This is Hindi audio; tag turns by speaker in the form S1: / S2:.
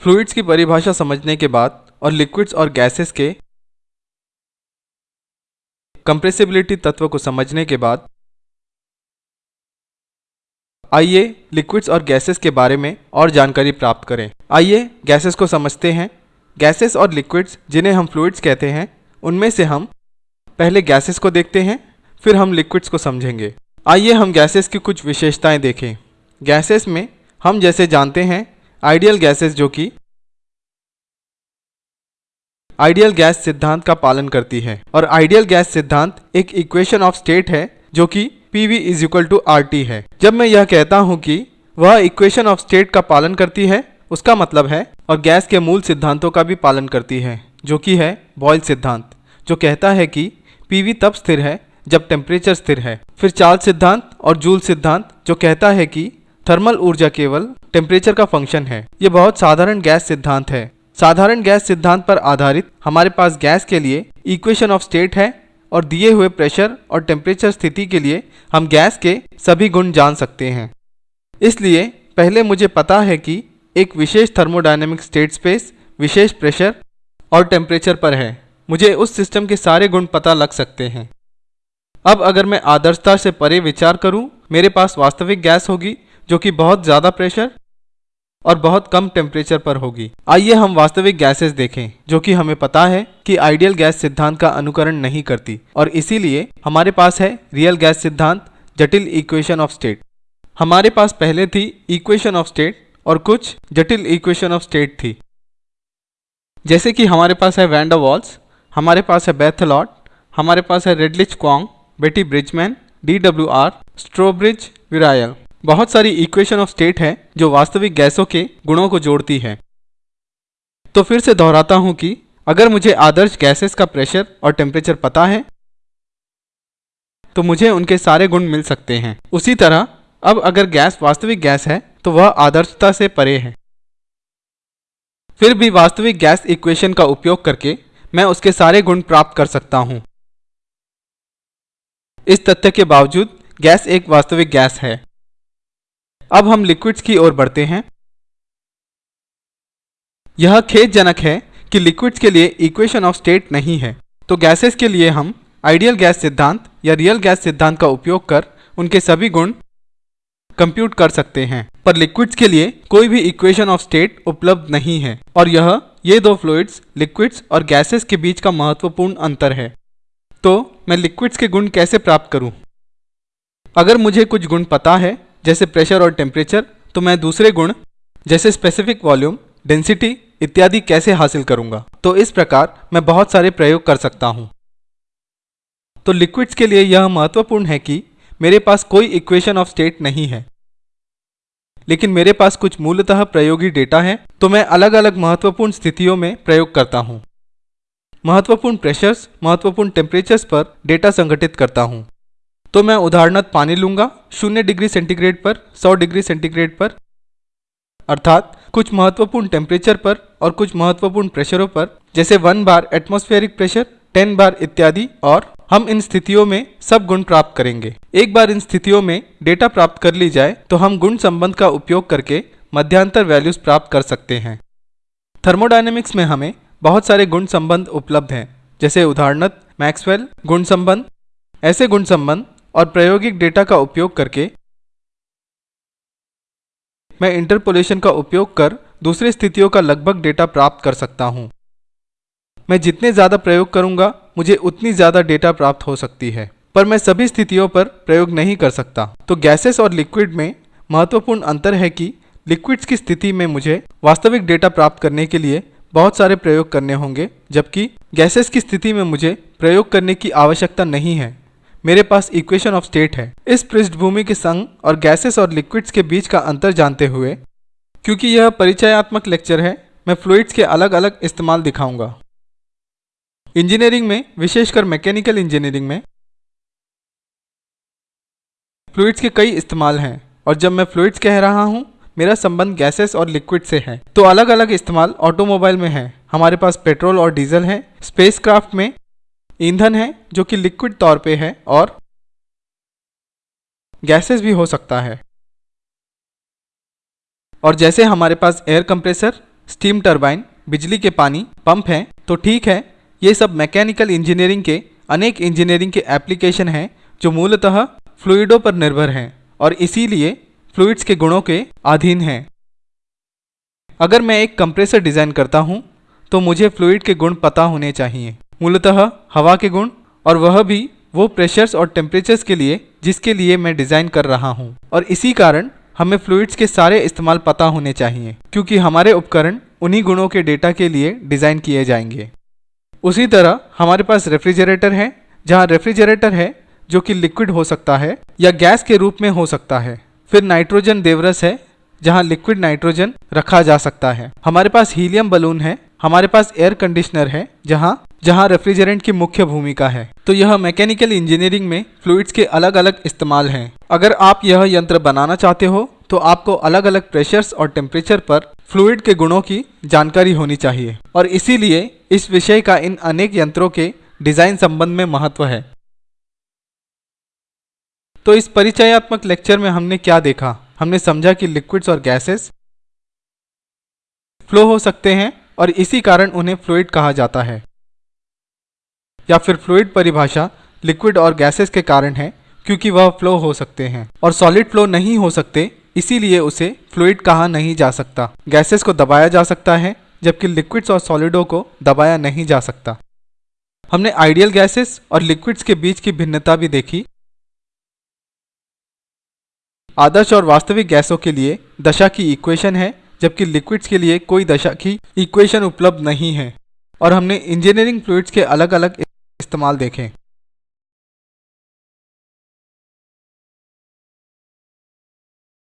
S1: फ्लूइड्स की परिभाषा समझने के बाद और लिक्विड्स और गैसेस के कंप्रेसिबिलिटी तत्व को समझने के बाद, आइए लिक्विड्स और गैसेस के बारे में और जानकारी प्राप्त करें। आइए गैसेस को समझते हैं। गैसेस और लिक्विड्स, जिन्हें हम फ्लूइड्स कहते हैं, उनमें से हम पहले गैसेस को देखते हैं, फिर हम लिक्विड्स को समझेंगे। आइए हम गैसेस की कुछ विशेषताएँ देखें। गैसेस में हम जैसे जानते हैं आइडियल गैसेस जो कि आइडियल गैस सिद्धांत का पालन करती है। और आइडियल गैस सिद्धांत एक इक्वेशन ऑफ़ स्टेट है, जो कि P V is equal to R T है। जब मैं यह कहता हूँ कि वह इक्वेशन ऑफ़ स्टेट का पालन करती है, उसका मतलब है, और गैस के मूल सिद्धांतों का भी पालन करती है, जो कि है बॉयल सिद्धांत, जो कहता है कि पीवी तब स्थिर है जब टेम्परेचर स्थिर है। फिर चार्ल्स सिद्धांत और जूल सिद्धांत, जो कहता है कि थर्मल ऊर्जा केवल टेम्परेचर का फ़ंक्शन है। ये बहुत साधारण गैस सिद्धांत है। साधारण गैस सिद्धांत पर आधारित हमारे पास गैस के लिए इक्वेशन ऑफ़ स्टेट है और दिए हुए प्रेशर और टेम्परेचर स्थिति के लिए हम गैस के सभी गुण जान सकते हैं। इसलिए पहले मुझे पता है कि एक विशेष थर्मोडायनेमिक स्टेट स्पेस विशेष प्रेशर और टेम्परेचर पर है। मुझे उस सिस्टम के सारे गुण पता लग सकते हैं। अब अगर मैं आदर्शता से परे विचार करूँ, मेरे पास वास्तविक गैस होगी जो कि बहुत ज़्यादा प्रेशर और बहुत कम टेम्परेचर पर होगी। आइए हम वास्तविक गैसेस देखें, जो कि हमें पता है कि आइडियल गैस सिद्धांत का अनुकरण नहीं करती और इसीलिए हमारे पास है रियल गैस सिद्धांत, जटिल इक्वेशन ऑफ़ स्टेट हमारे पास पहले थी इक्वेशन ऑफ़ स्टेट और कुछ जटिल इक्वेशन ऑफ़ स्टेट थी। जैसे कि हमारे पास है वैंडा वॉल्स हमारे पास है बेथलॉट हमारे पास है Redlich Kwong Beattie Bridgeman D W R Strobridge virial बहुत सारी इक्वेशन ऑफ़ स्टेट है, जो वास्तविक गैसों के गुणों को जोड़ती है। तो फिर से दोहराता हूँ कि अगर मुझे आदर्श गैसेस का प्रेशर और टेम्परेचर पता है तो मुझे उनके सारे गुण मिल सकते हैं। उसी तरह, अब अगर गैस वास्तविक गैस है तो वह आदर्शता से परे है। फिर भी वास्तविक गैस इक्वेशन का उपयोग करके मैं उसके सारे गुण प्राप्त कर सकता हूँ। इस तथ्य के बावजूद गैस एक वास्तविक गैस है। अब हम लिक्विड्स की ओर बढ़ते हैं। यह खेदजनक है कि लिक्विड्स के लिए इक्वेशन ऑफ़ स्टेट नहीं है। तो गैसेस के लिए हम आइडियल गैस सिद्धांत या रियल गैस सिद्धांत का उपयोग कर उनके सभी गुण कंप्यूट कर सकते हैं। पर लिक्विड्स के लिए कोई भी इक्वेशन ऑफ़ स्टेट उपलब्ध नहीं है। और यह, ये दो फ्लूइड्स लिक्विड्स और गैसेस के बीच का महत्वपूर्ण अंतर है। तो मैं लिक्विड्स के गुण कैसे प्राप्त करूँ? अगर मुझे कुछ गुण पता है जैसे प्रेशर और टेम्परेचर तो मैं दूसरे गुण, जैसे स्पेसिफिक वॉल्यूम डेंसिटी इत्यादि कैसे हासिल करूँगा? तो इस प्रकार मैं बहुत सारे प्रयोग कर सकता हूँ। तो लिक्विड्स के लिए यह महत्वपूर्ण है कि मेरे पास कोई इक्वेशन ऑफ़ स्टेट नहीं है। लेकिन मेरे पास कुछ मूलतः प्रयोगी डेटा है तो मैं अलग अलग महत्वपूर्ण स्थितियों में प्रयोग करता हूँ। महत्वपूर्ण प्रेशर्स महत्वपूर्ण टेम्परेचर्स पर डेटा संगठित करता हूँ। तो मैं उदाहरणत पानी लूँगा, शून्य डिग्री सेंटीग्रेड पर 100 डिग्री सेंटीग्रेड पर। अर्थात, कुछ महत्वपूर्ण टेम्परेचर पर और कुछ महत्वपूर्ण प्रेशरों पर, जैसे one bar atmospheric pressure ten bar इत्यादि, और हम इन स्थितियों में सब गुण प्राप्त करेंगे। एक बार इन स्थितियों में डेटा प्राप्त कर ली जाए तो हम गुण संबंध का उपयोग करके मध्यांतर वैल्यूज़ प्राप्त कर सकते हैं। थर्मोडायनेमिक्स में हमें बहुत सारे गुण संबंध उपलब्ध हैं, जैसे उदाहरणत मैक्सवेल गुण संबंध। ऐसे गुण संबंध और प्रायोगिक डेटा का उपयोग करके मैं इंटरपोलेशन का उपयोग कर दूसरी स्थितियों का लगभग डेटा प्राप्त कर सकता हूँ। मैं जितने ज़्यादा प्रयोग करूँगा, मुझे उतनी ज़्यादा डेटा प्राप्त हो सकती है, पर मैं सभी स्थितियों पर प्रयोग नहीं कर सकता। तो गैसेस और लिक्विड में महत्वपूर्ण अंतर है कि लिक्विड्स की स्थिति में मुझे वास्तविक डेटा प्राप्त करने के लिए बहुत सारे प्रयोग करने होंगे, जबकि गैसेस की स्थिति में मुझे प्रयोग करने की आवश्यकता नहीं है। मेरे पास इक्वेशन ऑफ़ स्टेट है। इस पृष्ठभूमि के संग और गैसेस और लिक्विड्स के बीच का अंतर जानते हुए, क्योंकि यह परिचयात्मक लेक्चर है, मैं फ्लूइड्स के अलग अलग इस्तेमाल दिखाऊँगा। इंजीनियरिंग में, विशेषकर मैकेनिकल इंजीनियरिंग में फ्लूइड्स के कई इस्तेमाल हैं, और जब मैं फ्लूइड्स कह रहा हूँ, मेरा संबंध गैसेस और लिक्विड से है। तो अलग अलग इस्तेमाल ऑटोमोबाइल में है। हमारे पास पेट्रोल और डीजल है। स्पेसक्राफ्ट में ईंधन है, जो कि लिक्विड तौर पे है और गैसेस भी हो सकता है। और जैसे हमारे पास एयर कंप्रेसर स्टीम टरबाइन बिजली के पानी पंप हैं तो ठीक है, ये सब मैकेनिकल इंजीनियरिंग के, अनेक इंजीनियरिंग के एप्लीकेशन हैं, जो मूलतः फ्लूइडों पर निर्भर हैं और इसीलिए फ्लूइड्स के गुणों के अधीन हैं। अगर मैं एक कंप्रेसर डिज़ाइन करता हूँ तो मुझे फ्लूइड के गुण पता होने चाहिए। मूलतः हवा के गुण और वह भी वो प्रेशर्स और टेम्परेचर्स के लिए जिसके लिए मैं डिज़ाइन कर रहा हूँ। और इसी कारण हमें फ्लूइड्स के सारे इस्तेमाल पता होने चाहिए, क्योंकि हमारे उपकरण उन्हीं गुणों के डेटा के लिए डिज़ाइन किए जाएँगे। उसी तरह हमारे पास रेफ्रिजरेटर है, जहाँ रेफ्रिजरेटर है जो कि लिक्विड हो सकता है या गैस के रूप में हो सकता है। फिर नाइट्रोजन देवरस है, जहाँ लिक्विड नाइट्रोजन रखा जा सकता है। हमारे पास हीलियम बलून है, हमारे पास एयर कंडीशनर है, जहाँ जहाँ रेफ्रिजरेंट की मुख्य भूमिका है। तो यह मैकेनिकल इंजीनियरिंग में फ्लूइड्स के अलग अलग इस्तेमाल हैं। अगर आप यह यंत्र बनाना चाहते हो तो आपको अलग अलग प्रेशर्स और टेम्परेचर पर फ्लूइड के गुणों की जानकारी होनी चाहिए। और इसीलिए इस विषय का इन अनेक यंत्रों के डिज़ाइन संबंध में महत्व है। तो इस परिचयात्मक लेक्चर में हमने क्या देखा? हमने समझा कि लिक्विड्स और गैसेस फ्लो हो सकते हैं और इसी कारण उन्हें फ्लूइड कहा जाता है। या फिर फ्लूइड परिभाषा लिक्विड और गैसेस के कारण है, क्योंकि वह फ्लो हो सकते हैं। और सॉलिड फ्लो नहीं हो सकते, इसीलिए उसे फ्लूड कहा नहीं जा सकता। गैसेस को दबाया जा सकता है, जबकि लिक्विड्स और सॉलिडों को दबाया नहीं जा सकता। हमने आइडियल गैसेस और लिक्विड्स के बीच की भिन्नता भी देखी। आदर्श और वास्तविक गैसों के लिए दशा की इक्वेशन है, जबकि लिक्विड्स के लिए कोई दशा की इक्वेशन उपलब्ध नहीं है। और हमने इंजीनियरिंग फ्लूइड्स के अलग अलग इस्तेमाल देखे।